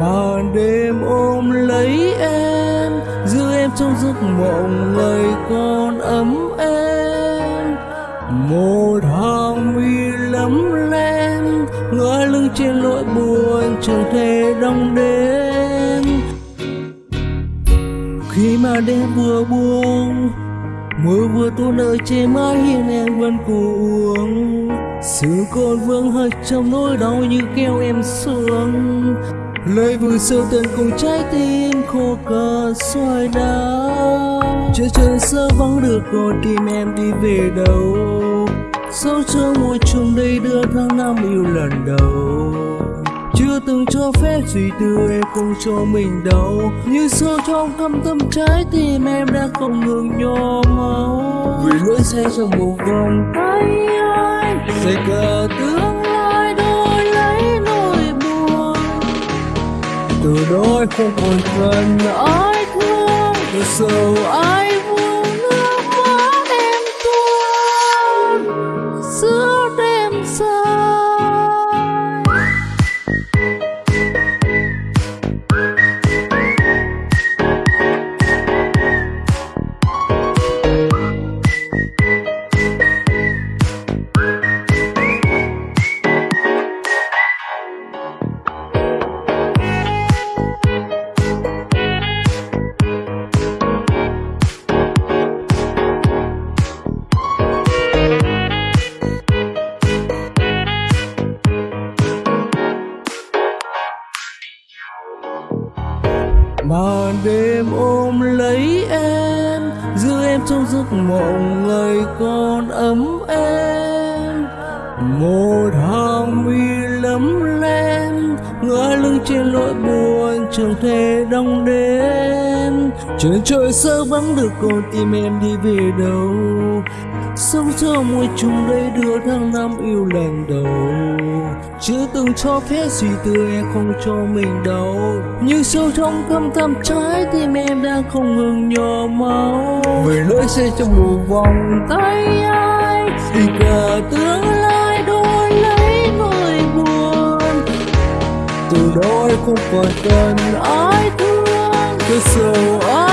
mà đêm ôm lấy em, giữ em trong giấc mộng ngày con ấm em. Một hàng mi lấm lem, ngỡ lưng trên nỗi buồn chẳng thể đong đến khi mà đêm vừa buông, mưa vừa tuôn ở trên mái hiên em vẫn cuồng sự còn vương hơi trong nỗi đau như kéo em xuống lời vừa sâu tận cùng trái tim khô cờ xoay đá chưa chờ sơ vắng được con tim em đi về đâu. Sâu trong môi trường đây đưa tháng năm yêu lần đầu. Chưa từng cho phép suy tư em không cho mình đâu như sâu trong thâm tâm trái tim em đã không ngừng nhỏ máu. Vì nỗi xe trong một vòng tay anh sẽ cờ tướng từ đôi không còn cần ai thương từ sầu màn đêm ôm lấy em, giữ em trong giấc mộng ngày con ấm em. Một hàng mi lấm lem ngỡ lưng trên nỗi buồn chẳng thể đong đến trên trời sơ vắng được con tim em đi về đâu sống trong môi trường đây đưa tháng năm yêu lần đầu. Chưa từng cho phép suy tư em không cho mình đâu như sâu trong thâm tâm trái tim em đang không ngừng nhỏ máu. Về lối xe trong một vòng. Tay ai thì cả tương lai đổi lấy nỗi buồn. Từ đó không còn cần ai thương cứ sầu ai